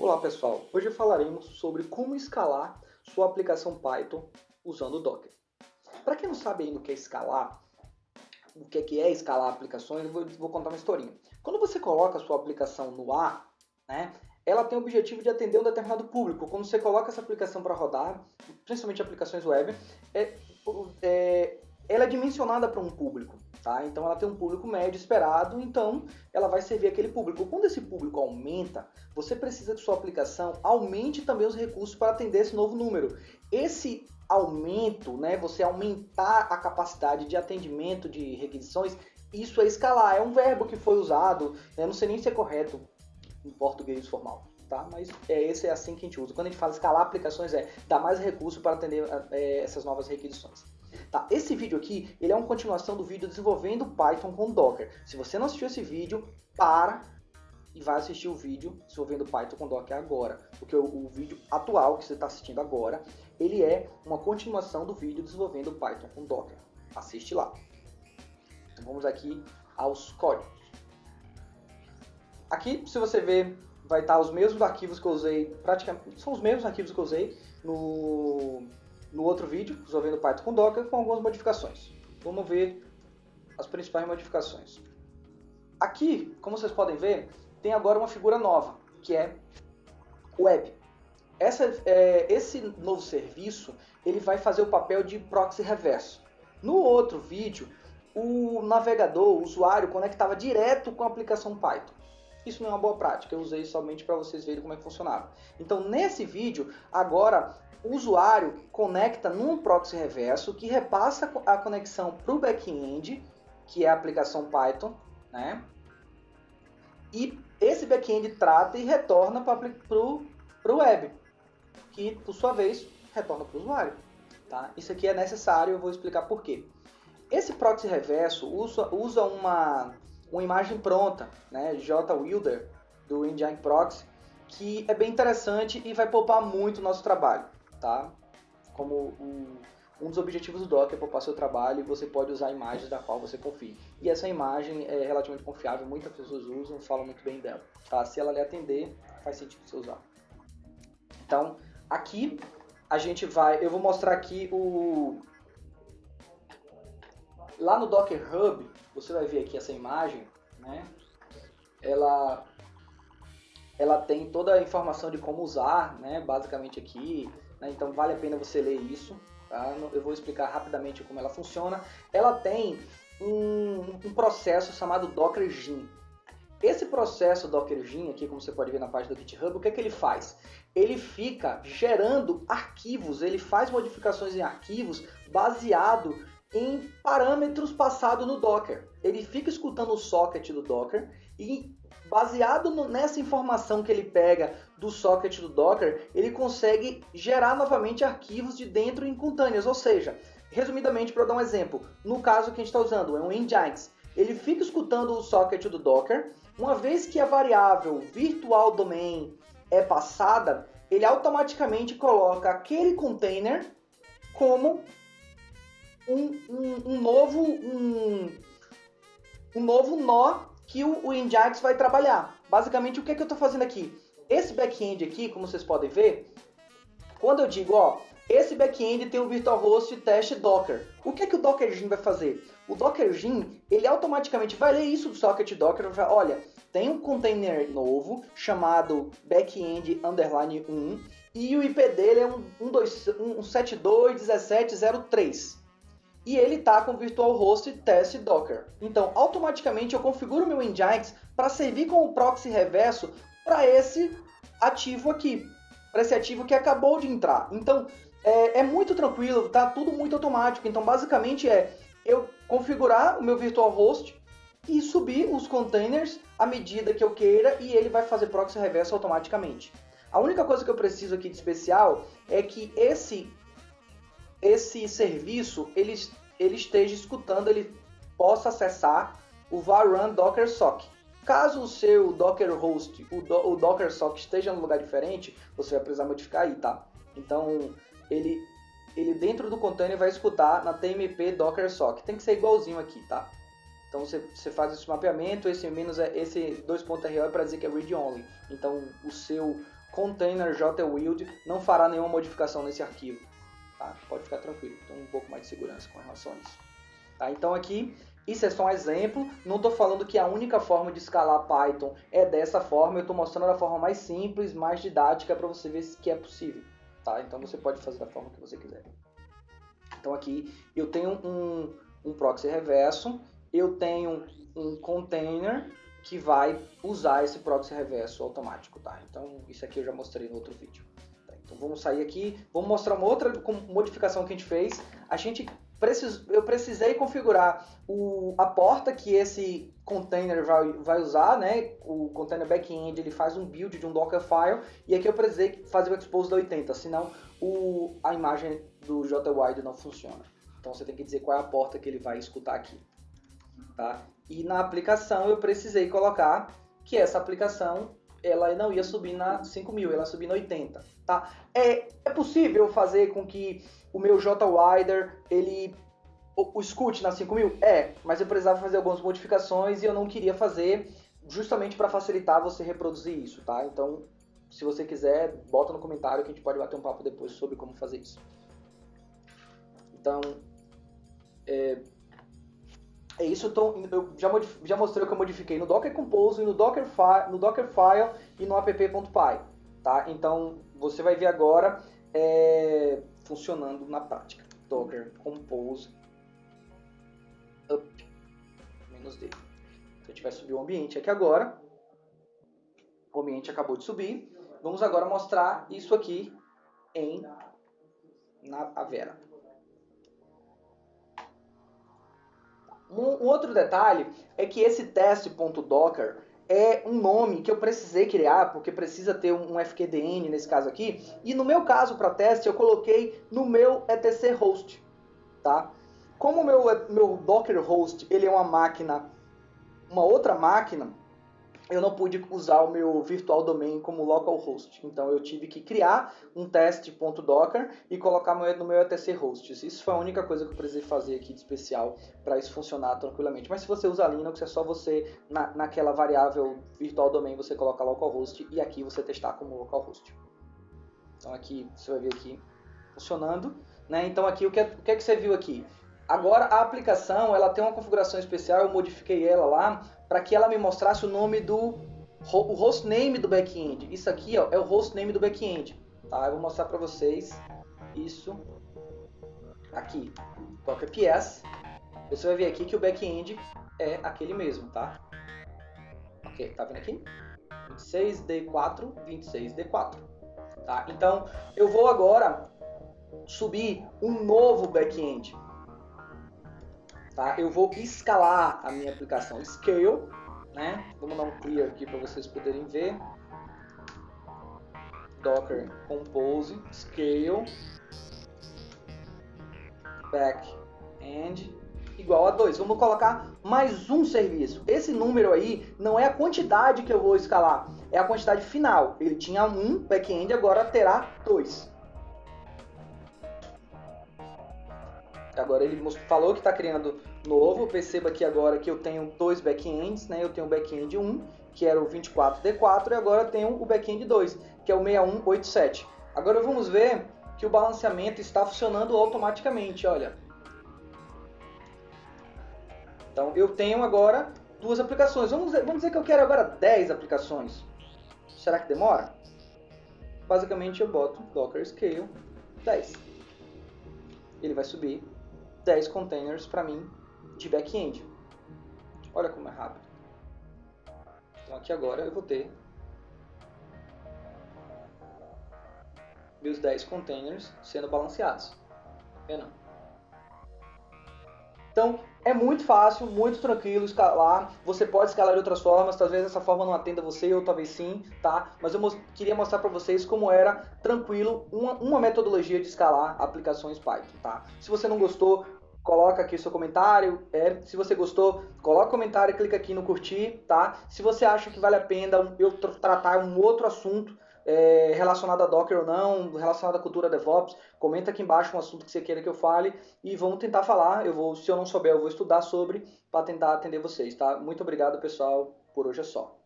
Olá pessoal, hoje falaremos sobre como escalar sua aplicação Python usando o Docker. Para quem não sabe ainda o que é escalar, o que é, escalar aplicações, eu vou, vou contar uma historinha. Quando você coloca a sua aplicação no ar, né, ela tem o objetivo de atender um determinado público. Quando você coloca essa aplicação para rodar, principalmente aplicações web, é, é, ela é dimensionada para um público. Tá? Então ela tem um público médio esperado, então ela vai servir aquele público. Quando esse público aumenta, você precisa que sua aplicação aumente também os recursos para atender esse novo número. Esse aumento, né, você aumentar a capacidade de atendimento de requisições, isso é escalar. É um verbo que foi usado, eu não sei nem se é correto em português formal. Tá? Mas é, esse é assim que a gente usa. Quando a gente fala escalar aplicações, é dar mais recursos para atender é, essas novas requisições. Tá? Esse vídeo aqui, ele é uma continuação do vídeo desenvolvendo Python com Docker. Se você não assistiu esse vídeo, para e vai assistir o vídeo desenvolvendo Python com Docker agora. Porque o, o vídeo atual que você está assistindo agora, ele é uma continuação do vídeo desenvolvendo Python com Docker. Assiste lá. Então vamos aqui aos códigos. Aqui, se você ver, vai estar os mesmos arquivos que eu usei, praticamente, são os mesmos arquivos que eu usei no no outro vídeo, resolvendo Python com Docker, com algumas modificações. Vamos ver as principais modificações. Aqui, como vocês podem ver, tem agora uma figura nova, que é Web. Essa, é, esse novo serviço ele vai fazer o papel de proxy reverso. No outro vídeo, o navegador, o usuário, conectava direto com a aplicação Python. Isso não é uma boa prática, eu usei somente para vocês verem como é que funcionava. Então, nesse vídeo, agora o usuário conecta num proxy reverso que repassa a conexão para o back-end, que é a aplicação Python, né? E esse back-end trata e retorna para o web, que por sua vez retorna para o usuário. Tá? Isso aqui é necessário, eu vou explicar por quê. Esse proxy reverso usa, usa uma, uma imagem pronta, né, JWilder, do Engine Proxy, que é bem interessante e vai poupar muito o nosso trabalho tá? Como um, um dos objetivos do Docker é poupar seu trabalho e você pode usar imagens da qual você confie. E essa imagem é relativamente confiável, muitas pessoas usam, falam muito bem dela. Tá? Se ela lhe atender, faz sentido você usar. Então, aqui a gente vai, eu vou mostrar aqui o lá no Docker Hub, você vai ver aqui essa imagem, né? Ela ela tem toda a informação de como usar, né? Basicamente aqui né? então vale a pena você ler isso. Tá? Eu vou explicar rapidamente como ela funciona. Ela tem um, um processo chamado Docker Gin. Esse processo Docker Gin, aqui como você pode ver na página do GitHub, o que, é que ele faz? Ele fica gerando arquivos, ele faz modificações em arquivos baseado em parâmetros passados no Docker. Ele fica escutando o socket do Docker e baseado no, nessa informação que ele pega do socket do Docker, ele consegue gerar novamente arquivos de dentro em containers, ou seja, resumidamente para dar um exemplo, no caso que a gente está usando é um Nginx, ele fica escutando o socket do Docker, uma vez que a variável virtual domain é passada, ele automaticamente coloca aquele container como um, um, um novo um, um novo nó que o, o vai trabalhar. Basicamente, o que, é que eu estou fazendo aqui? Esse back-end aqui, como vocês podem ver, quando eu digo, ó, esse back-end tem o virtualhost teste Docker. O que, é que o Docker Gin vai fazer? O Docker Gin, ele automaticamente vai ler isso do socket Docker e vai olha, tem um container novo chamado backend underline 1 e o IP dele é um, um, um 721703 e ele está com virtual host test docker. Então, automaticamente eu configuro meu Nginx para servir como proxy reverso para esse ativo aqui, para esse ativo que acabou de entrar. Então, é, é, muito tranquilo, tá tudo muito automático. Então, basicamente é eu configurar o meu virtual host e subir os containers à medida que eu queira e ele vai fazer proxy reverso automaticamente. A única coisa que eu preciso aqui de especial é que esse esse serviço ele, ele esteja escutando, ele possa acessar o varun docker sock. Caso o seu docker host, o, do, o docker sock esteja no lugar diferente, você vai precisar modificar aí, tá? Então, ele, ele dentro do container vai escutar na tmp docker sock. Tem que ser igualzinho aqui, tá? Então você, você faz esse mapeamento, esse menos é esse 2.ro é para dizer que é read only. Então o seu container jwild não fará nenhuma modificação nesse arquivo. Tá? Pode ficar tranquilo, tem um pouco mais de segurança com relação a isso. Tá? Então aqui, isso é só um exemplo, não estou falando que a única forma de escalar Python é dessa forma, eu estou mostrando a forma mais simples, mais didática para você ver que é possível. Tá? Então você pode fazer da forma que você quiser. Então aqui eu tenho um, um proxy reverso, eu tenho um container que vai usar esse proxy reverso automático, tá? Então isso aqui eu já mostrei no outro vídeo. Então vamos sair aqui, vamos mostrar uma outra modificação que a gente fez. A gente precis, eu precisei configurar o, a porta que esse container vai, vai usar, né? O container backend ele faz um build de um Dockerfile e aqui eu precisei fazer o expose da 80, senão o, a imagem do JWide não funciona. Então você tem que dizer qual é a porta que ele vai escutar aqui. Tá? E na aplicação eu precisei colocar que essa aplicação ela não ia subir na 5000, ela ia subir na 80, tá? É, é possível fazer com que o meu JWider, ele o, o escute na 5000? É, mas eu precisava fazer algumas modificações e eu não queria fazer justamente para facilitar você reproduzir isso, tá? Então, se você quiser, bota no comentário que a gente pode bater um papo depois sobre como fazer isso. Então, é isso, eu, tô, eu já, já, mostrei o que eu modifiquei no Docker Compose, no Dockerfile, no e no app.py. Tá? Então, você vai ver agora é, funcionando na prática. Docker Compose up menos D. Então, a gente subir o ambiente aqui agora. O ambiente acabou de subir. Vamos agora mostrar isso aqui em na Avera. Um, um outro detalhe é que esse teste.docker é um nome que eu precisei criar, porque precisa ter um FQDN nesse caso aqui. E no meu caso, para teste, eu coloquei no meu etc host, tá? Como o meu, meu Docker host, ele é uma máquina, uma outra máquina, eu não pude usar o meu virtual domain como localhost. Então eu tive que criar um teste.docker e colocar no meu etc hosts. Isso foi a única coisa que eu precisei fazer aqui de especial para isso funcionar tranquilamente. Mas se você usa Linux, é só você, na, naquela variável virtual domain, você colocar localhost e aqui você testar como localhost. Então aqui, você vai ver aqui funcionando. Né? Então aqui, o que, é, o que é que você viu aqui? Agora a aplicação ela tem uma configuração especial, eu modifiquei ela lá para que ela me mostrasse o nome do o hostname do back-end. Isso aqui ó, é o hostname do back-end. Tá? Eu vou mostrar para vocês isso aqui. Docker PS. Você vai ver aqui que o back-end é aquele mesmo, tá? Ok, tá vendo aqui? 26D4, 26D4. Tá? Então, eu vou agora subir um novo back-end tá? Eu vou escalar a minha aplicação Scale, né? Vamos dar um clear aqui para vocês poderem ver. Docker Compose Scale Backend igual a 2. Vamos colocar mais um serviço. Esse número aí não é a quantidade que eu vou escalar, é a quantidade final. Ele tinha um back-end, agora terá dois. Agora ele falou que está criando novo. Perceba aqui agora que eu tenho dois backends, né? Eu tenho o backend 1, que era o 24D4, e agora tenho o backend 2, que é o 6187. Agora vamos ver que o balanceamento está funcionando automaticamente, olha. Então eu tenho agora duas aplicações. Vamos dizer, vamos dizer que eu quero agora 10 aplicações. Será que demora? Basicamente eu boto Docker Scale 10. Ele vai subir 10 containers para mim de back-end. Olha como é rápido. Então aqui agora eu vou ter meus 10 containers sendo balanceados. Vendo? Então é muito fácil, muito tranquilo escalar. Você pode escalar de outras formas, talvez essa forma não atenda você, ou talvez sim, tá? Mas eu queria mostrar para vocês como era tranquilo uma, uma metodologia de escalar aplicações Python, tá? Se você não gostou, coloca aqui seu comentário. É, se você gostou, coloca comentário, clica aqui no curtir, tá? Se você acha que vale a pena eu tratar um outro assunto é, relacionado a Docker ou não, relacionado à cultura DevOps, comenta aqui embaixo um assunto que você queira que eu fale e vamos tentar falar. Eu vou, se eu não souber, eu vou estudar sobre para tentar atender vocês, tá? Muito obrigado, pessoal. Por hoje é só.